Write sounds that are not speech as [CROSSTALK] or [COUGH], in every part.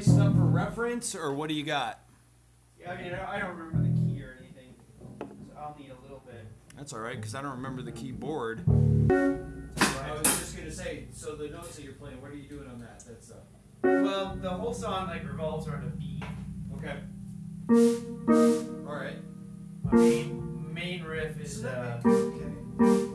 spice it up for reference, or what do you got? Yeah, I mean, I don't remember the key or anything, so I'll need a little bit. That's all right, because I don't remember the keyboard. I was just gonna say, so the notes that you're playing, what are you doing on that? That's uh. Well, the whole song like revolves around a beat. Okay. All right. My main main riff is So that uh, make- okay.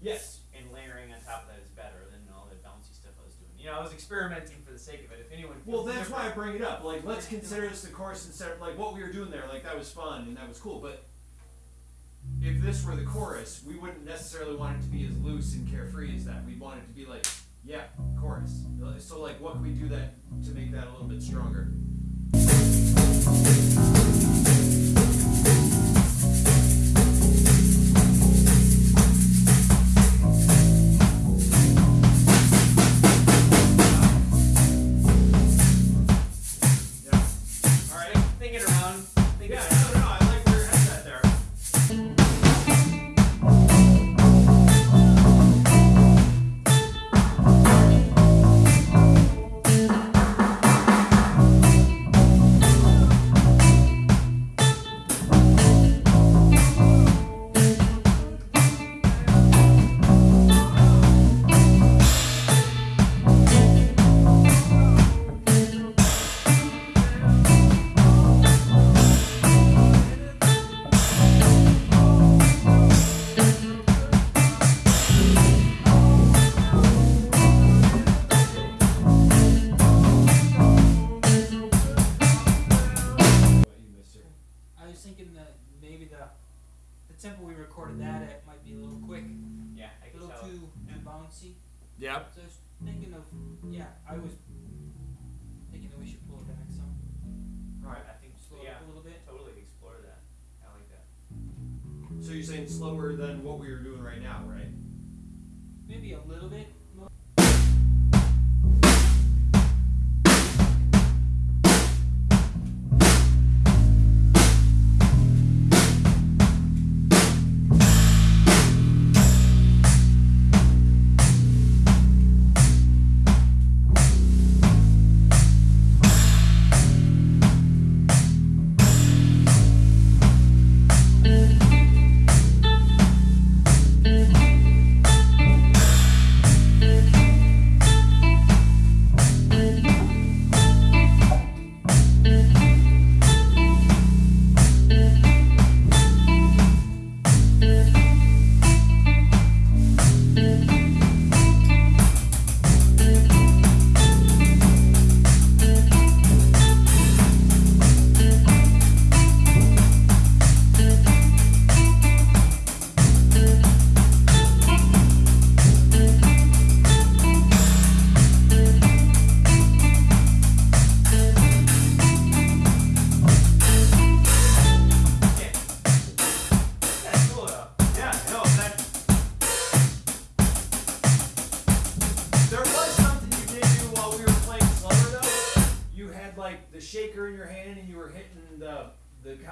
Yes. and layering on top of that is better than all the bouncy stuff I was doing. You know, I was experimenting for the sake of it. If anyone Well, that's why I bring it up. Like, let's consider this the chorus instead of like what we were doing there. Like that was fun and that was cool. But if this were the chorus, we wouldn't necessarily want it to be as loose and carefree as that. We'd want it to be like, yeah, chorus. So like, what can we do that to make that a little bit stronger? Tempo we recorded that mm. at might be a little quick, Yeah, I a can little tell. too too bouncy. Yep. So I was thinking of yeah, I was thinking that we should pull it back some, Right. I think slow yeah, up a little bit. totally explore that. I like that. So you're saying slower than what we were doing right now, right? Maybe a little bit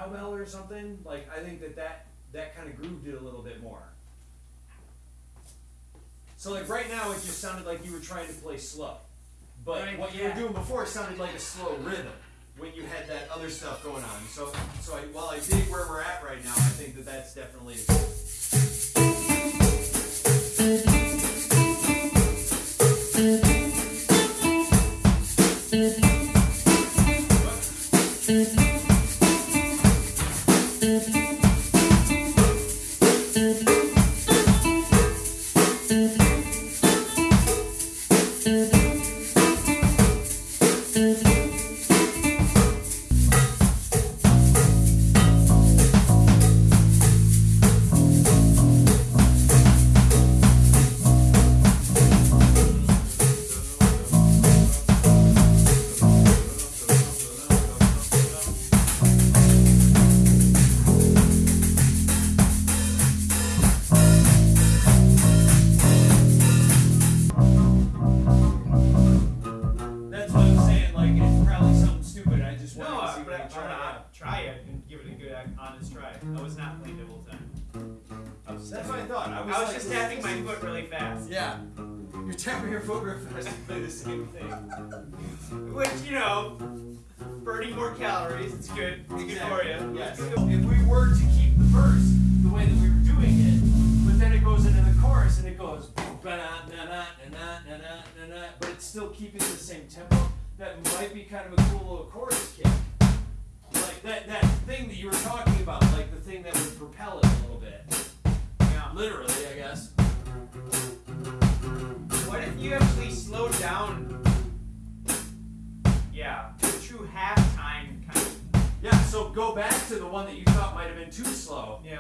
cowbell or something, like I think that that that kind of grooved it a little bit more. So like right now, it just sounded like you were trying to play slow, but Right, what you yeah. were doing before sounded like a slow rhythm when you had that other stuff going on. So so I, while I dig where we're at right now, I think that that's definitely. career photographers [LAUGHS] do the same thing. Which, you know, burning more calories, it's good. It's good for you. Yes. If we were to keep the verse the way that we were doing it, but then it goes into the chorus and it goes but it's still keeping the same tempo. That might be kind of a cool little chorus kick. Like that that thing that you were talking about, like the thing that would propel it a little bit. Yeah. Literally, I guess. What if you actually slowed down? Yeah, true halftime kind of. Yeah, so go back to the one that you thought might have been too slow. Yeah.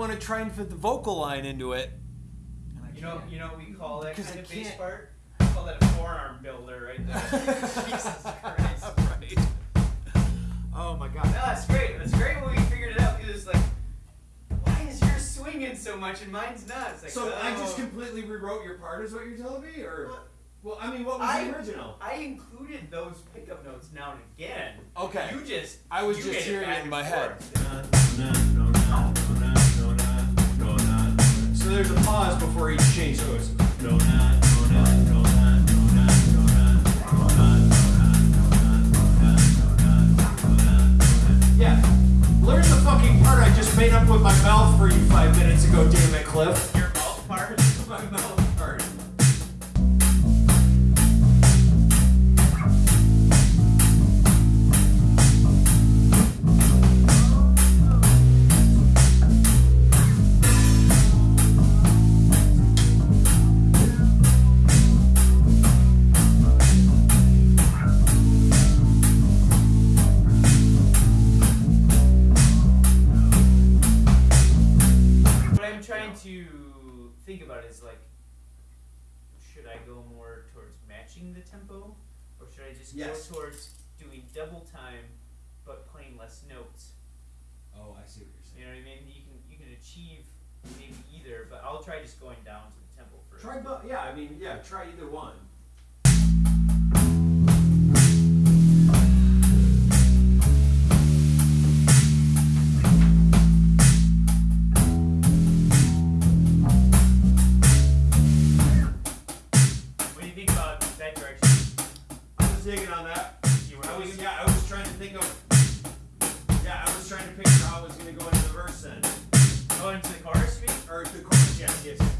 Want to try and fit the vocal line into it. And I you know, can't. you know what we call that 'Cause kind I of bass can't- part? We call that a forearm builder right there. Jesus Christ. right. Oh my god. No, that's great. That's great when we figured it out because it's like, why is yours swinging so much and mine's not? It's like, so I just oh. completely rewrote your part, is what you're telling me, or? Well, I mean, what was I- the original? I included those pickup notes now and again. Okay. You just I was just hearing it in and my head. There's a pause before each change. So it's yeah. Learn the fucking part I just made up with my mouth for you five minutes ago. Damn it, Cliff. Or should I just Yes. go towards doing double time, but playing less notes? Oh, I see what you're You know what I mean? You can you can achieve maybe either, but I'll try just going down to the tempo first. Try both. Yeah, I mean, yeah, try either one. Into the chorus, mean? or the chorus. Yes, yes.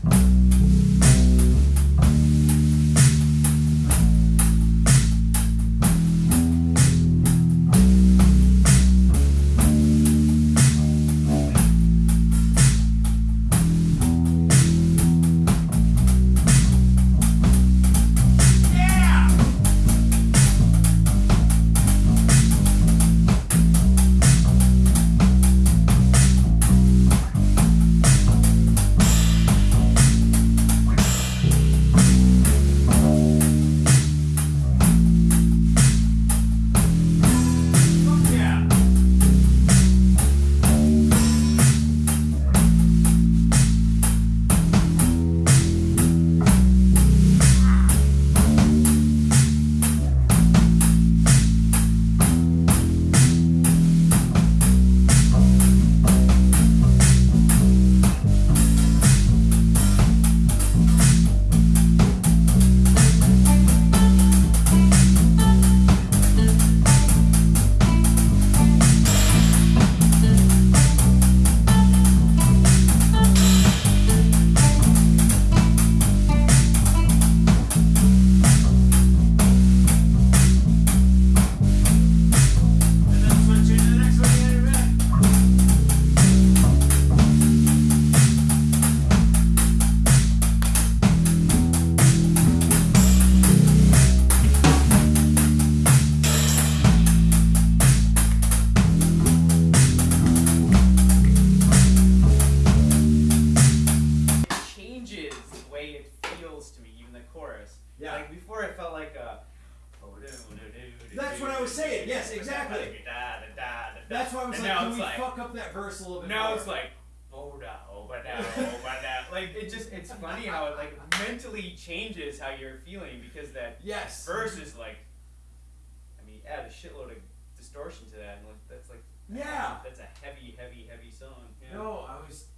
Way it feels to me, even the chorus. Yeah. Like before, it felt like a. Oh, that's what I was saying, yes, exactly. That's why I was And like, can we like- fuck up that verse a little bit Now more? it's like, oh no, but now, but now. Like it just, it's funny how it like mentally changes how you're feeling because that yes. verse is like, I mean, add a shitload of distortion to that, and like that's like, Yeah. that's a heavy, heavy, heavy song. Yeah. No, I was